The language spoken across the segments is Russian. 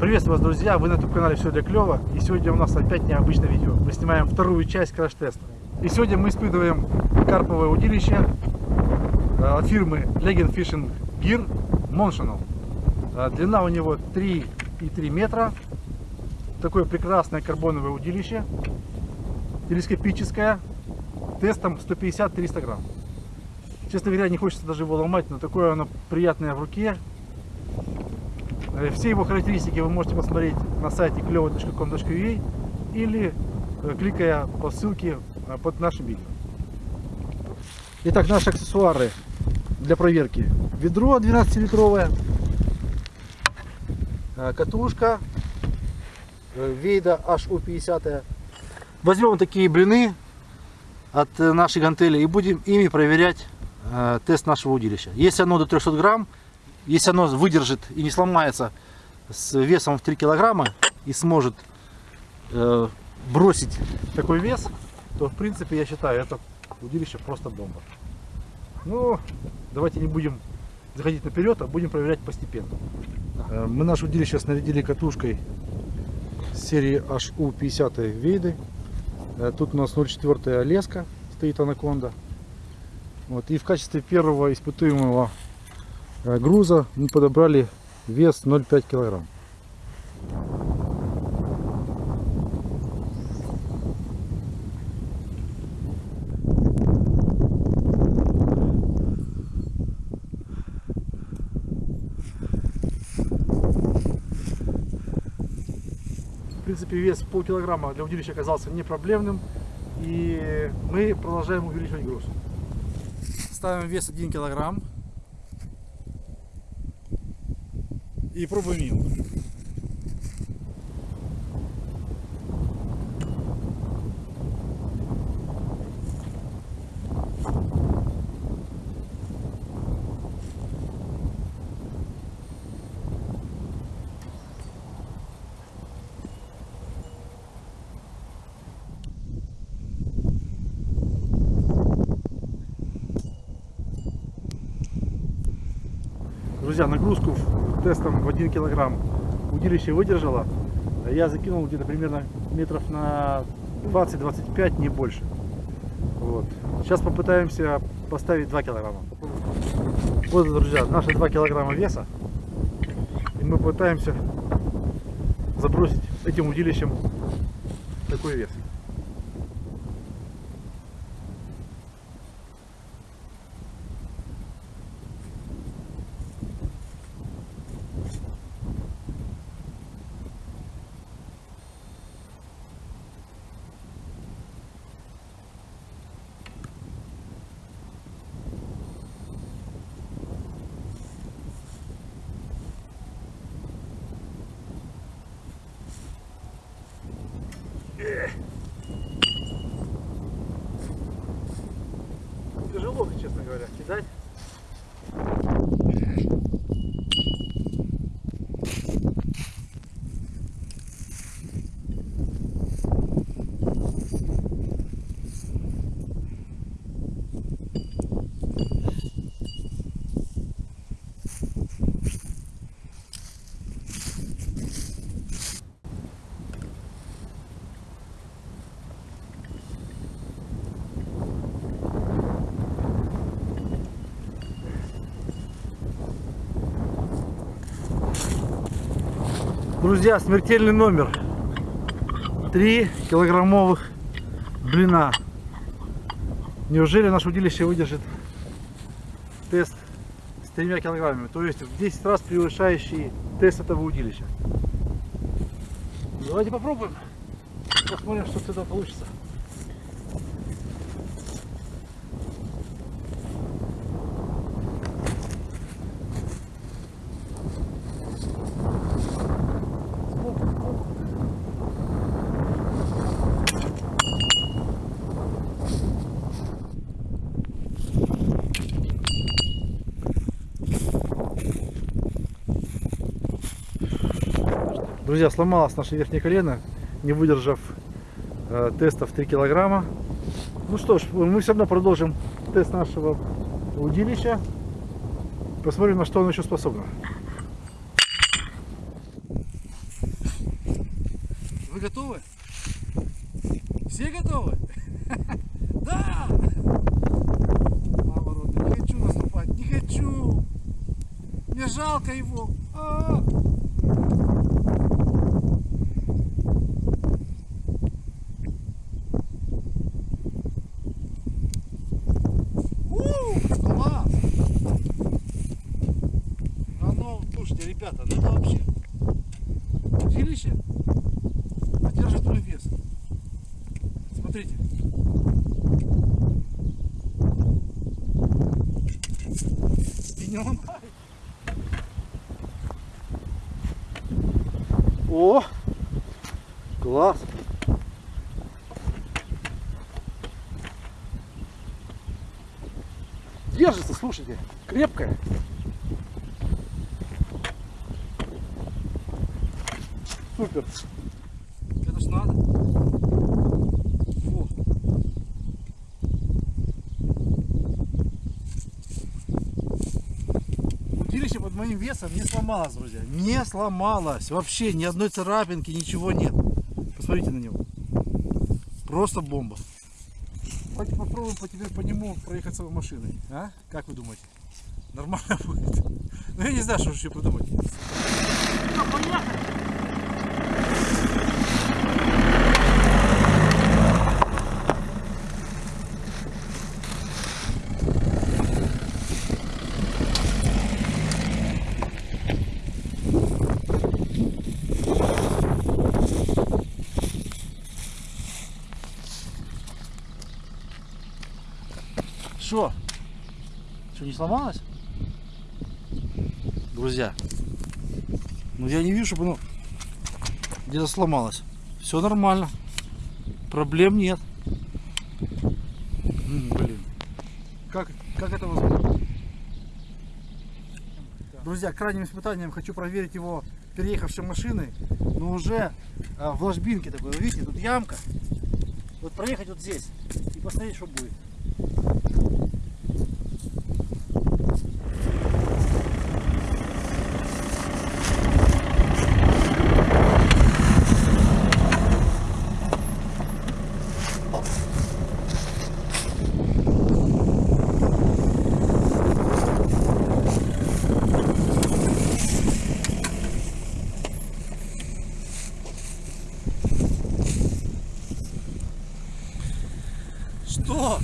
Приветствую вас, друзья! Вы на YouTube канале Все для клёва. И сегодня у нас опять необычное видео. Мы снимаем вторую часть краш-теста. И сегодня мы испытываем карповое удилище э, от фирмы Legend Fishing Gear Montional. Э, Длина у него 3,3 метра. Такое прекрасное карбоновое удилище. Телескопическое. Тестом 150-300 грамм. Честно говоря, не хочется даже его ломать, но такое оно приятное в руке. Э, Все его характеристики вы можете посмотреть на сайте клево.com.ua или э, кликая по ссылке э, под нашим видео. Итак, наши аксессуары для проверки. Ведро 12-литровое, катушка Вейда HU50. Возьмем такие блины от нашей гантели и будем ими проверять тест нашего удилища. Если оно до 300 грамм, если оно выдержит и не сломается с весом в 3 килограмма и сможет э, бросить такой вес, то в принципе я считаю это удилище просто бомба. Ну, давайте не будем заходить наперед, а будем проверять постепенно. Э, мы наше удилище снарядили катушкой серии HU50 Вейды. Э, тут у нас 0,4 леска стоит анаконда. Вот. И в качестве первого испытуемого груза мы подобрали вес 0,5 килограмм. В принципе, вес полкилограмма для удилища оказался не проблемным. И мы продолжаем увеличивать груз. Ставим вес 1 килограмм. И пробуем его. Друзья, нагрузку тестом в 1 килограмм удилище выдержало. Я закинул где-то примерно метров на 20-25, не больше. Вот. Сейчас попытаемся поставить 2 килограмма. Вот, друзья, наши 2 килограмма веса. И мы пытаемся забросить этим удилищем такой вес. Тяжело, честно говоря, кидать. Друзья, смертельный номер. 3 килограммовых блина. Неужели наше удилище выдержит тест с тремя килограммами? То есть в 10 раз превышающий тест этого удилища. Давайте попробуем. Посмотрим, что с этого получится. Друзья, сломалось наше верхнее колено, не выдержав э, тестов 3 килограмма. Ну что ж, мы все равно продолжим тест нашего удилища. Посмотрим, на что оно еще способно. Вы готовы? Все готовы? Да! Мама не хочу наступать, не хочу! Мне жалко его! А! У, класс! А ну, слушайте, ребята, ну это вообще удилище держит свой вес. Смотрите. И не ломает. О! Класс! Держится, слушайте, крепкая. Супер. Это ж надо. Удилище под моим весом не сломалось, друзья. Не сломалось. Вообще ни одной царапинки, ничего нет. Посмотрите на него. Просто бомба. Давайте попробуем по теперь по нему проехаться машиной. А? Как вы думаете? Нормально будет? Ну я не знаю, что еще придумать. Поехали! Что? Что, не сломалось? Друзья, ну я не вижу, чтобы оно где-то сломалось. Все нормально. Проблем нет. М, Блин. Как, как это возможно? Друзья, крайним испытанием хочу проверить его переехавшей машиной, но уже а, в ложбинке такой, вы видите, тут ямка. Вот проехать вот здесь и посмотреть, что будет. Что?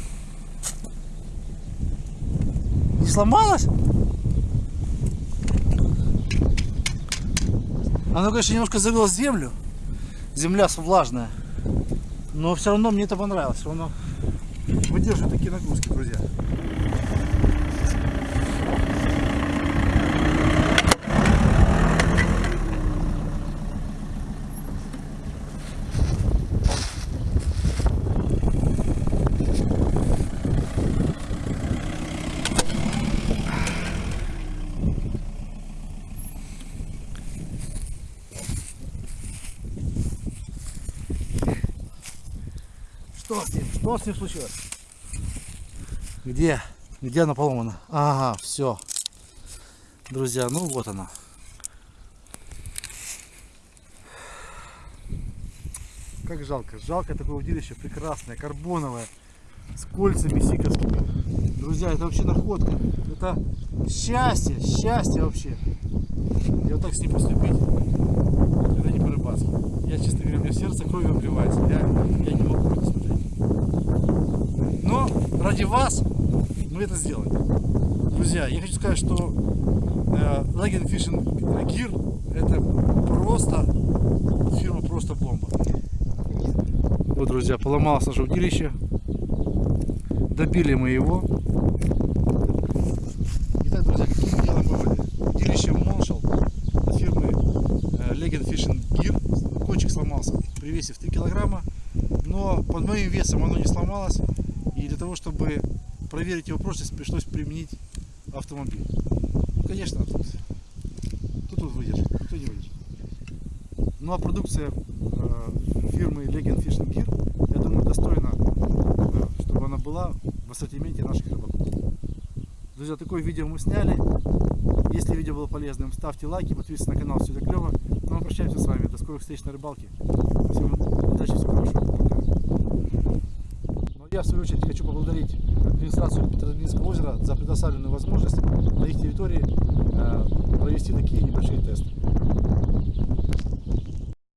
Не сломалось? Оно, конечно, немножко завело землю. Земля влажная. Но все равно мне это понравилось. Все равно Выдерживает такие нагрузки, друзья. Что с ним? Случилось? Где? Где она поломана? Ага, все. Друзья, ну вот она. Как жалко. Жалко такое удилище прекрасное, карбоновое, с кольцами сиковскими. Друзья, это вообще находка. Это счастье, счастье вообще. И вот так с ним поступить, это не по-рыбацки. Я, честно говоря, у меня сердце кровью обливается. Я, я не могу это смотреть. Но ради вас мы это сделаем. Друзья, я хочу сказать, что э, Legend Fishing Gear это просто фирма просто бомба. Вот, друзья, поломалось наше удилище. Добили мы его. Итак, друзья, какие мы делаем выводы? Удилище Моншал от фирмы э, Legend Fishing Gear. Кончик сломался при весе в 3 килограмма, но под моим весом оно не сломалось. И для того, чтобы проверить его прочность, пришлось применить автомобиль. Ну, конечно, тут, тут, тут выдержит, тут не выдержит. Ну а продукция э, фирмы Legend Fishing Gear, я думаю, достойна, э, чтобы она была в ассортименте наших рыбаков. Друзья, такое видео мы сняли. Если видео было полезным, ставьте лайки, подписывайтесь на канал, все это клево. Ну, мы прощаемся с вами. До скорых встреч на рыбалке. Всем удачи, всего хорошего. Пока. Ну, я в свою очередь хочу поблагодарить администрацию Петродинского озера за предоставленную возможность на их территории э, провести такие небольшие тесты.